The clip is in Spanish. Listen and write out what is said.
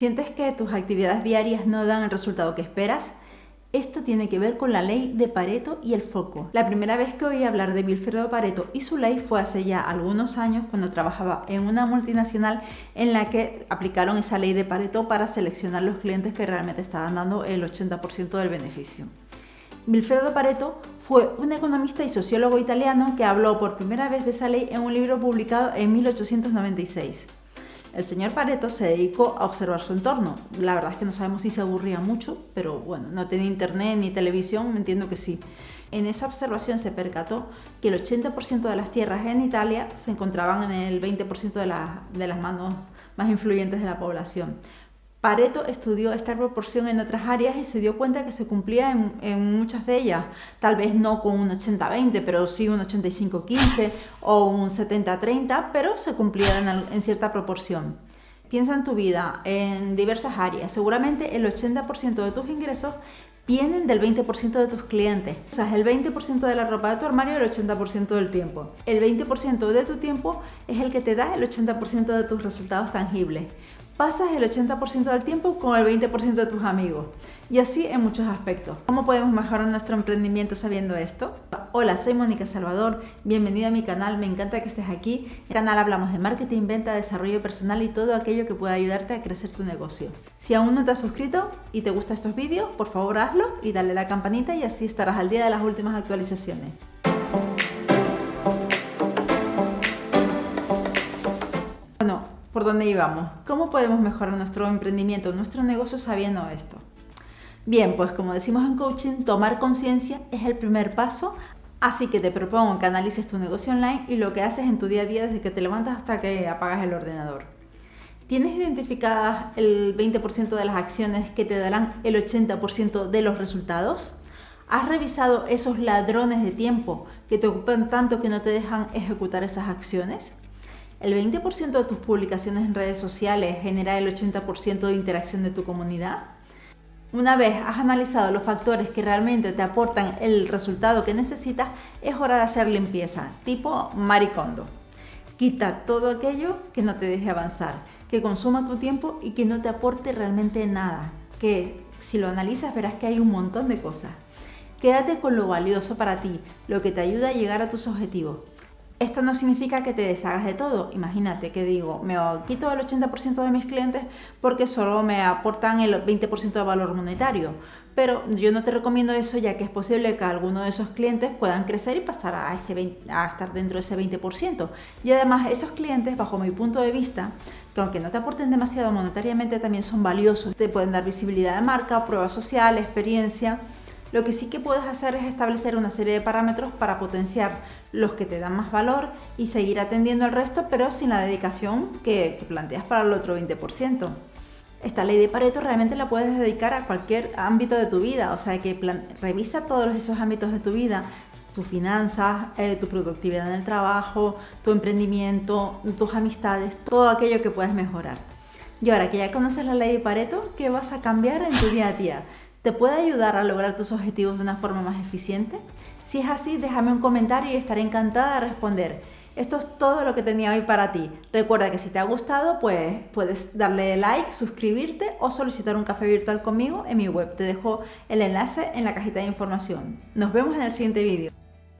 ¿Sientes que tus actividades diarias no dan el resultado que esperas? Esto tiene que ver con la ley de Pareto y el foco. La primera vez que oí hablar de Wilfredo Pareto y su ley fue hace ya algunos años cuando trabajaba en una multinacional en la que aplicaron esa ley de Pareto para seleccionar los clientes que realmente estaban dando el 80% del beneficio. Wilfredo Pareto fue un economista y sociólogo italiano que habló por primera vez de esa ley en un libro publicado en 1896. El señor Pareto se dedicó a observar su entorno. La verdad es que no sabemos si se aburría mucho, pero bueno, no tenía internet ni televisión, entiendo que sí. En esa observación se percató que el 80% de las tierras en Italia se encontraban en el 20% de, de las manos más influyentes de la población. Pareto estudió esta proporción en otras áreas y se dio cuenta que se cumplía en, muchas de ellas, tal vez no con un 80-20, pero sí un 85-15 o un 70-30, pero se cumplía en, cierta proporción. Piensa en tu vida, en diversas áreas, seguramente el 80% de tus ingresos vienen del 20% de tus clientes. O sea, el 20% de la ropa de tu armario el 80% del tiempo. El 20% de tu tiempo es el que te da el 80% de tus resultados tangibles pasas el 80% del tiempo con el 20% de tus amigos. Y así en muchos aspectos. ¿Cómo podemos mejorar nuestro emprendimiento sabiendo esto? Hola, soy Mónica Salvador, bienvenida a mi canal, me encanta que estés aquí. En el canal hablamos de marketing, venta, desarrollo personal y todo aquello que pueda ayudarte a crecer tu negocio. Si aún no te has suscrito y te gustan estos vídeos, por favor hazlo y dale la campanita y así estarás al día de las últimas actualizaciones. Por dónde íbamos. ¿Cómo podemos mejorar nuestro emprendimiento, nuestro negocio sabiendo esto? Bien, pues como decimos en coaching, tomar conciencia es el primer paso, así que te propongo que analices tu negocio online y lo que haces en tu día a día desde que te levantas hasta que apagas el ordenador. ¿Tienes identificadas el 20% de las acciones que te darán el 80% de los resultados? ¿Has revisado esos ladrones de tiempo que te ocupan tanto que no te dejan ejecutar esas acciones? ¿El 20% de tus publicaciones en redes sociales genera el 80% de interacción de tu comunidad? Una vez has analizado los factores que realmente te aportan el resultado que necesitas, es hora de hacer limpieza, tipo maricondo. Quita todo aquello que no te deje avanzar, que consuma tu tiempo y que no te aporte realmente nada, que si lo analizas verás que hay un montón de cosas. Quédate con lo valioso para ti, lo que te ayuda a llegar a tus objetivos. Esto no significa que te deshagas de todo. Imagínate que digo, me quito el 80% de mis clientes porque solo me aportan el 20% de valor monetario. Pero yo no te recomiendo eso ya que es posible que alguno de esos clientes puedan crecer y pasar a, ese a estar dentro de ese 20%. Y además esos clientes, bajo mi punto de vista, que aunque no te aporten demasiado monetariamente, también son valiosos. Te pueden dar visibilidad de marca, prueba social, experiencia lo que sí que puedes hacer es establecer una serie de parámetros para potenciar los que te dan más valor y seguir atendiendo al resto, pero sin la dedicación que, planteas para el otro 20%. Esta ley de Pareto realmente la puedes dedicar a cualquier ámbito de tu vida, o sea que revisa todos esos ámbitos de tu vida, tus finanzas, eh, tu productividad en el trabajo, tu emprendimiento, tus amistades, todo aquello que puedes mejorar. Y ahora que ya conoces la ley de Pareto, ¿qué vas a cambiar en tu día a día? ¿Te puede ayudar a lograr tus objetivos de una forma más eficiente? Si es así, déjame un comentario y estaré encantada de responder. Esto es todo lo que tenía hoy para ti. Recuerda que si te ha gustado, pues puedes darle like, suscribirte o solicitar un café virtual conmigo en mi web. Te dejo el enlace en la cajita de información. Nos vemos en el siguiente vídeo.